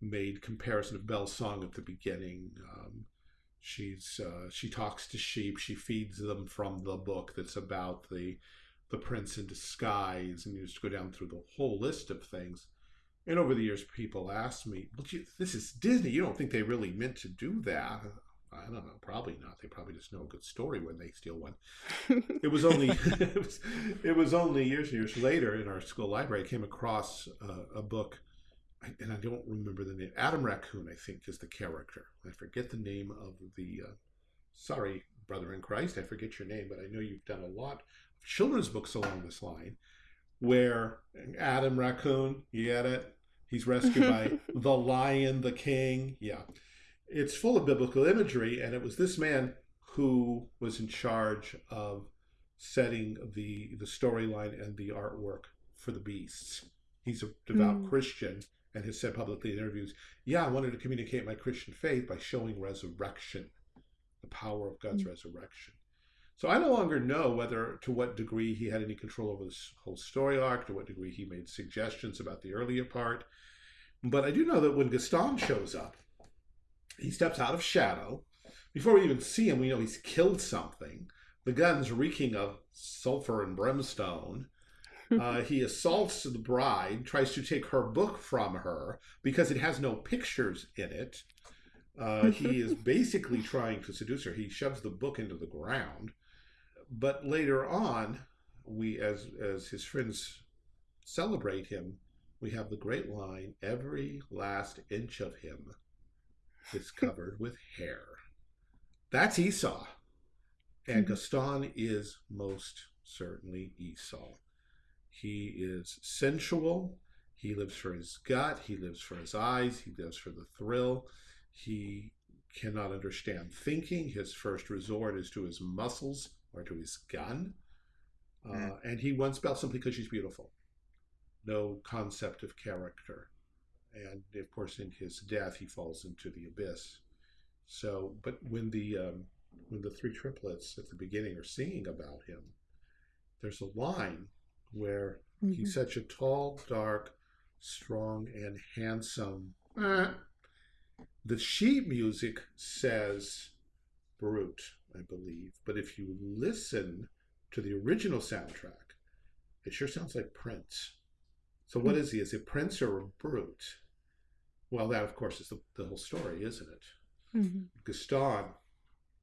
made comparison of Belle's song at the beginning. Um, she's uh, she talks to sheep, she feeds them from the book that's about the the prince in disguise, and you just go down through the whole list of things. And over the years, people asked me, "But you, this is Disney. You don't think they really meant to do that?" I don't know. Probably not. They probably just know a good story when they steal one. It was only it, was, it was only years and years later in our school library I came across uh, a book, and I don't remember the name. Adam Raccoon, I think, is the character. I forget the name of the. Uh, sorry, brother in Christ, I forget your name, but I know you've done a lot of children's books along this line, where Adam Raccoon, you get it, He's rescued by the lion, the king. Yeah. It's full of biblical imagery, and it was this man who was in charge of setting the the storyline and the artwork for the beasts. He's a devout mm. Christian and has said publicly in interviews, "Yeah, I wanted to communicate my Christian faith by showing resurrection, the power of God's mm. resurrection." So I no longer know whether to what degree he had any control over this whole story arc, to what degree he made suggestions about the earlier part. But I do know that when Gaston shows up, he steps out of shadow. Before we even see him, we know he's killed something. The gun's reeking of sulfur and brimstone. Uh, he assaults the bride, tries to take her book from her because it has no pictures in it. Uh, he is basically trying to seduce her. He shoves the book into the ground. But later on, we, as as his friends celebrate him, we have the great line: "Every last inch of him is covered with hair." That's Esau. And mm-hmm. Gaston is most certainly Esau. He is sensual. He lives for his gut. He lives for his eyes. He lives for the thrill. He cannot understand thinking. His first resort is to his muscles or to his gun. Uh, mm. And he wants Belle simply because she's beautiful. No concept of character. And of course, in his death, he falls into the abyss. So, but when the um, when the three triplets at the beginning are singing about him, there's a line where mm-hmm. he's such a tall, dark, strong, and handsome. Eh. The sheet music says brute, I believe, but if you listen to the original soundtrack, it sure sounds like Prince. So, what is mm-hmm. is he? Is it Prince or a brute? Well, that, of course, is the, the whole story, isn't it? Mm-hmm. Gaston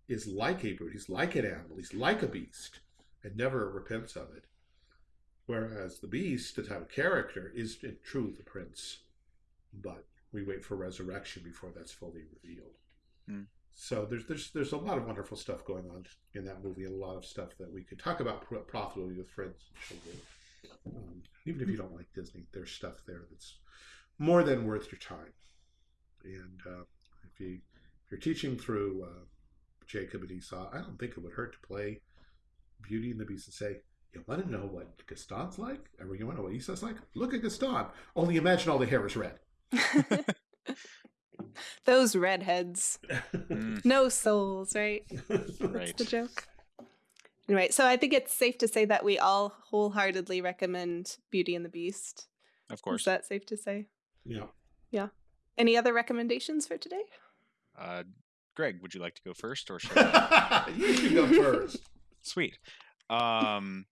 is like a brute. He's like an animal. He's like a beast and never repents of it. Whereas the beast, the type of character, is in truth the prince. But we wait for resurrection before that's fully revealed. Mm. So there's there's there's a lot of wonderful stuff going on in that movie, and a lot of stuff that we could talk about profitably with friends and children. Um, even if you don't like Disney, there's stuff there that's more than worth your time. And uh, if you if you're teaching through uh, Jacob and Esau, I don't think it would hurt to play Beauty and the Beast and say, you want to know what Gaston's like? Or you want to know what Esau's like? Look at Gaston. Only imagine all the hair is red. Those redheads. Mm. no souls, right? That's the joke. Anyway, so I think it's safe to say that we all wholeheartedly recommend Beauty and the Beast. Of course. Is that safe to say? Yeah. Yeah. Any other recommendations for today? Uh, Greg, would you like to go first, or should I? you should go first. Sweet. Um,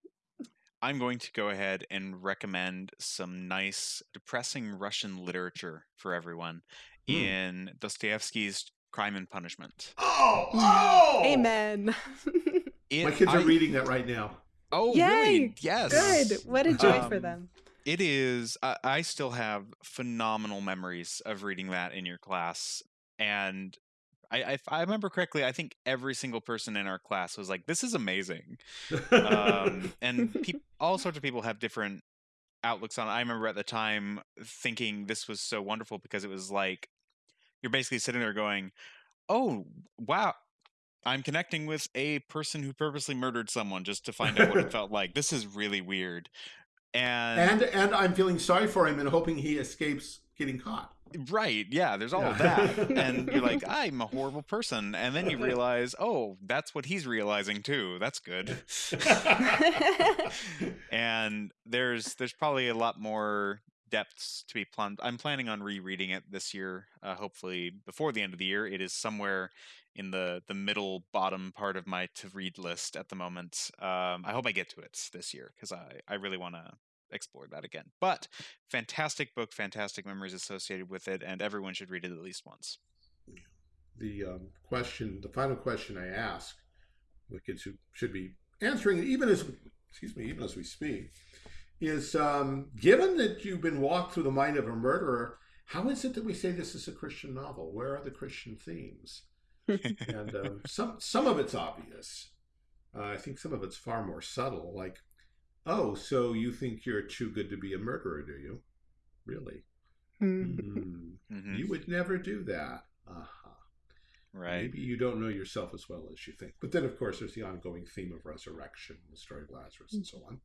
I'm going to go ahead and recommend some nice, depressing Russian literature for everyone mm. in Dostoevsky's Crime and Punishment. Oh, oh! Amen. it, My kids are I, reading that right now. Oh, Yay! really? Yes. Good. What a joy um, for them. It is. I, I still have phenomenal memories of reading that in your class, and I, I, I remember correctly. I think every single person in our class was like, "This is amazing," um, and pe- all sorts of people have different outlooks on it. I remember at the time thinking this was so wonderful because it was like you're basically sitting there going, "Oh, wow." I'm connecting with a person who purposely murdered someone just to find out what it felt like. This is really weird. And and and I'm feeling sorry for him and hoping he escapes getting caught. Right. Yeah. There's all yeah. of that. and you're like, I'm a horrible person. And then you realize, oh, that's what he's realizing too. That's good. and there's there's probably a lot more depths to be plumbed. I'm planning on rereading it this year, uh, hopefully before the end of the year. It is somewhere in the the middle bottom part of my to read list at the moment. Um, I hope I get to it this year because I I really want to explore that again. But fantastic book, fantastic memories associated with it, and everyone should read it at least once. The um, question, the final question I ask the kids who should be answering even as excuse me, even as we speak, is um, given that you've been walked through the mind of a murderer, how is it that we say this is a Christian novel? Where are the Christian themes? and um, some some of it's obvious. Uh, I think some of it's far more subtle. Like, oh, so you think you're too good to be a murderer, do you? Really? Mm. Mhm. You would never do that. Uh-huh. Right. Maybe you don't know yourself as well as you think. But then, of course, there's the ongoing theme of resurrection, the story of Lazarus, and so on.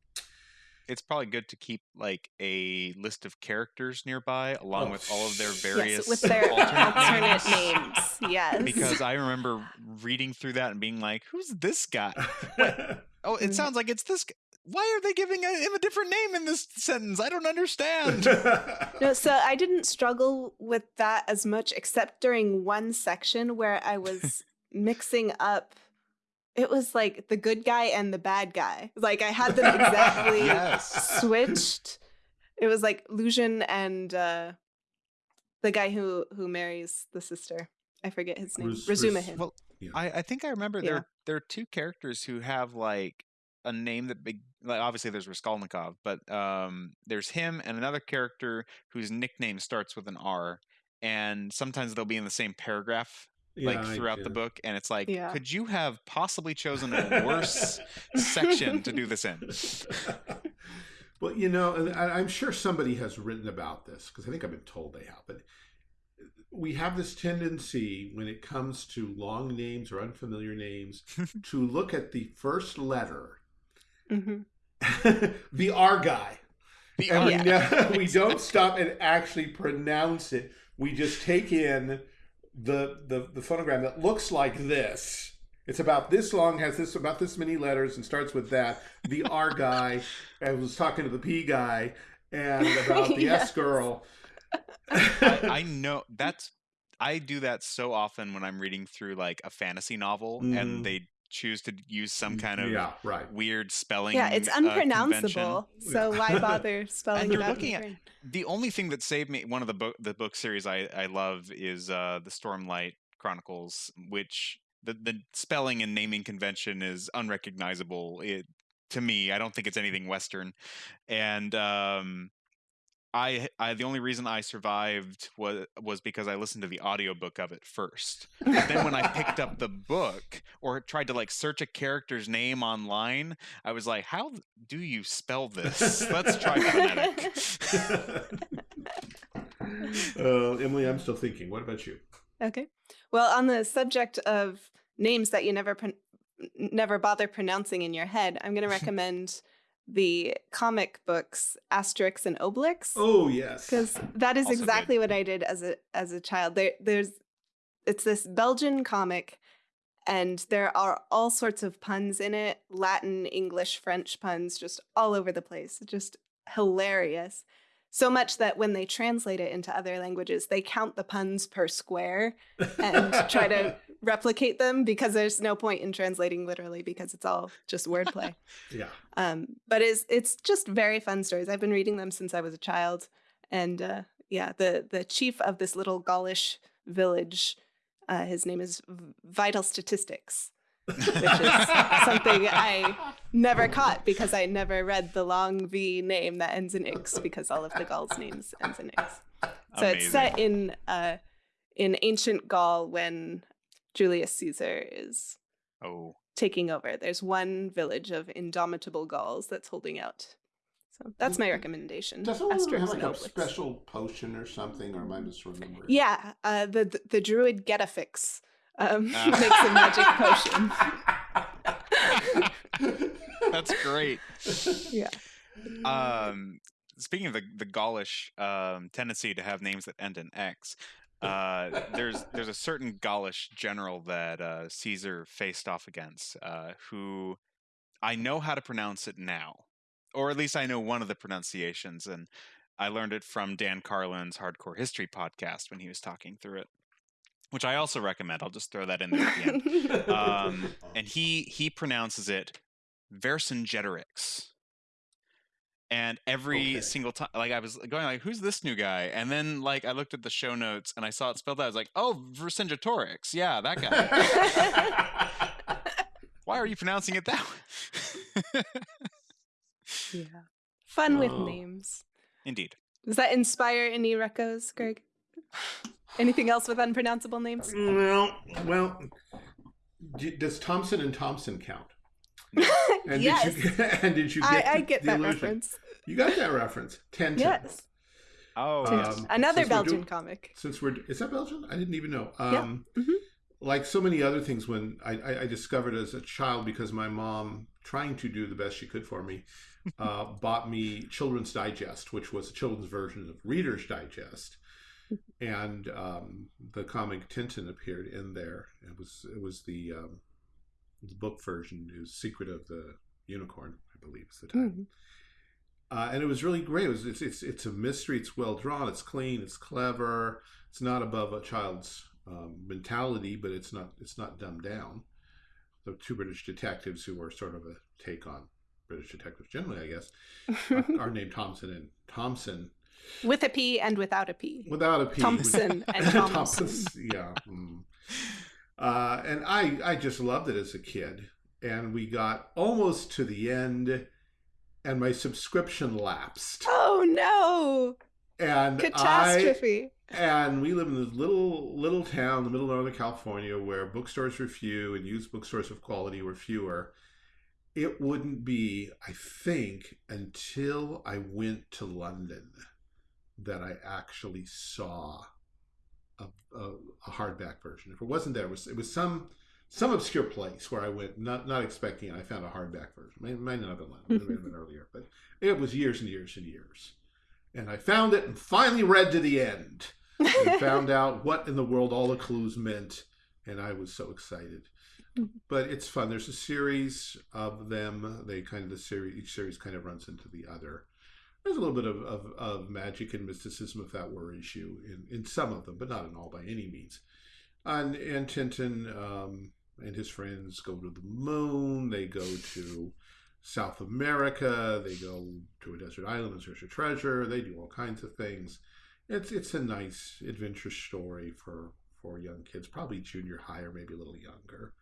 It's probably good to keep like a list of characters nearby, along Oh, with all of their various yes, with their alternate, names. Yes. Because I remember reading through that and being like, "Who's this guy? Oh, it Mhm. sounds like it's this. guy. Why are they giving him a different name in this sentence? I don't understand." No, so I didn't struggle with that as much, except during one section where I was mixing up. It was like the good guy and the bad guy. Like I had them exactly yes. switched. It was like Luzhin and uh, the guy who who marries the sister. I forget his name. Ruz- Razumikhin. Well, Yeah. I, I think I remember Yeah. there there are two characters who have like a name that big like obviously there's Raskolnikov, but um there's him and another character whose nickname starts with an R and sometimes they'll be in the same paragraph like Yeah, I throughout the book and it's like Yeah. could you have possibly chosen a worse section to do this in? well, you know, and I, I'm sure somebody has written about this because I think I've been told they have. But we have this tendency when it comes to long names or unfamiliar names to look at the first letter, Mhm. the R guy, The and R- we, Yeah. ne- we don't stop and actually pronounce it. We just take in the, the the phonogram that looks like this. It's about this long, has this about this many letters, and starts with that. The R guy. I was talking to the P guy, and about the S girl. I, I know that's I do that so often when I'm reading through like a fantasy novel Mhm. and they choose to use some kind of yeah, right. weird spelling. Yeah, it's uh, unpronounceable. so why bother spelling it out? looking at- the only thing that saved me one of the book the book series I, I love is uh the Stormlight Chronicles, which the, the spelling and naming convention is unrecognizable it, to me. I don't think it's anything Western. And um I, I the only reason I survived was was because I listened to the audiobook of it first. But then when I picked up the book or tried to like search a character's name online, I was like, "How do you spell this? Let's try phonetic." uh, Emily, I'm still thinking. What about you? Okay. Well, on the subject of names that you never pron- never bother pronouncing in your head, I'm going to recommend the comic books Asterix and Obelix Oh yes. because that is Also good. exactly what I did as a as a child. There, there's it's this Belgian comic, and there are all sorts of puns in it: Latin, English, French puns, just all over the place. Just hilarious. So much that when they translate it into other languages, they count the puns per square and try to replicate them because there's no point in translating literally because it's all just wordplay. yeah. Um, but it's it's just very fun stories. I've been reading them since I was a child, and uh, yeah, the the chief of this little Gaulish village, uh, his name is Vitalstatistix, which is something I never caught because I never read the long V name that ends in X because all of the Gauls names ends in X. So it's set in uh, in ancient Gaul when Julius Caesar is Oh, taking over. There's one village of indomitable Gauls that's holding out. So that's my recommendation. Does someone Asterix have like and a special potion or something, or am I misremembering? Yeah, uh, the, the the druid Getafix um, Ah. makes a magic potion. that's great. Yeah. Um, speaking of the the Gaulish um, tendency to have names that end in X, uh, there's there's a certain Gaulish general that uh, Caesar faced off against, uh, who I know how to pronounce it now, or at least I know one of the pronunciations, and I learned it from Dan Carlin's Hardcore History podcast when he was talking through it, which I also recommend. I'll just throw that in there at the end. Um, and he he pronounces it Vercingetorix. And every Okay. single time, like I was going, like, "Who's this new guy?" And then, like, I looked at the show notes and I saw it spelled out. I was like, "Oh, Vercingetorix, yeah, that guy." Why are you pronouncing it that way? yeah. Fun with Oh. names. Indeed. Does that inspire any recos, Greg? Anything else with unpronounceable names? well, well, d- does Thompson and Thompson count? And yes. Did you, and did you get I, I get the that illusion? reference. You got that reference. Ten. Yes. Oh, Um. Another Belgian doing- comic. Since we're is that Belgian? I didn't even know. Yeah. Um, Mhm. Like so many other things, when I, I, I discovered as a child because my mom, trying to do the best she could for me, uh, bought me Children's Digest, which was a children's version of Reader's Digest, and um, the comic Tintin appeared in there. It was it was the, um, the book version. is Secret of the Unicorn, I believe, is the title. Mhm. Uh, and it was really great. It was, it's, it's it's a mystery. It's well drawn. It's clean. It's clever. It's not above a child's um, mentality, but it's not it's not dumbed down. The two British detectives who were sort of a take on British detectives generally, I guess, are, are named Thompson and Thompson With a P and without a P. without a P. Thompson and Thompson. yeah. mm. Uh, and I I just loved it as a kid. And we got almost to the end, and my subscription lapsed. Oh no! And I Catastrophe. and we live in this little little town in the middle of Northern California where bookstores were few and used bookstores of quality were fewer. It wouldn't be, I think, until I went to London that I actually saw a, a, a hardback version. If it wasn't there, it was it was some some obscure place where I went not not expecting it. I found a hardback version. It might not have been London, it may have been earlier, but it was years and years and years. And I found it and finally read to the end and found out what in the world all the clues meant, and I was so excited. Mm-hmm. But it's fun. There's a series of them. They kind of the series each series kind of runs into the other. There's a little bit of, of, of magic and mysticism, if that were issue, in, in some of them, but not in all by any means. And and Tintin um, and his friends go to the moon. They go to South America. They go to a desert island in search of treasure. They do all kinds of things it's it's a nice adventure story for for young kids, probably junior high or maybe a little younger.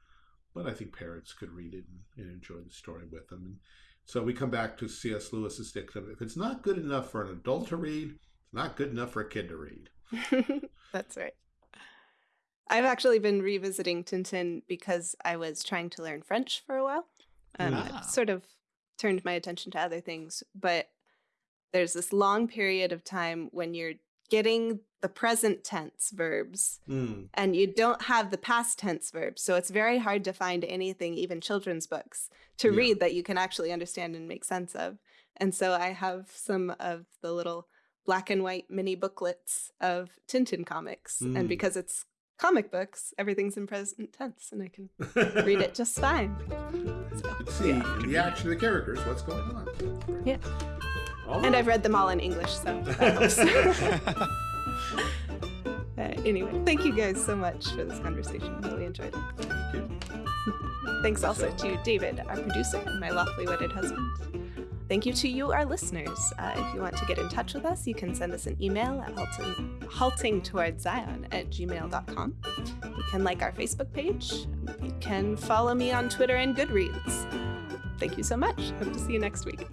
But I think parents could read it and, and enjoy the story with them. And so we come back to C.S. Lewis's dictum: if it's not good enough for an adult to read, it's not good enough for a kid to read. That's right. I've actually been revisiting Tintin because I was trying to learn French for a while. Um, Ah. I've sort of turned my attention to other things, but there's this long period of time when you're getting the present tense verbs Mm. and you don't have the past tense verbs. So it's very hard to find anything, even children's books, to Yeah. read that you can actually understand and make sense of. And so I have some of the little black and white mini booklets of Tintin comics. Mm. And because it's comic books, everything's in present tense and I can read it just fine. Can see in the action of the characters what's going on. Yeah. And. I've read them all in English, so anyway, thank you guys so much for this conversation. Really enjoyed it. Thank you. Thanks also to David, our producer, and my lawfully wedded husband. Thank you to you, our listeners. Uh, if you want to get in touch with us, you can send us an email at halting, haltingtowardszion at gmail.com. You can like our Facebook page. You can follow me on Twitter and Goodreads. Thank you so much. Hope to see you next week.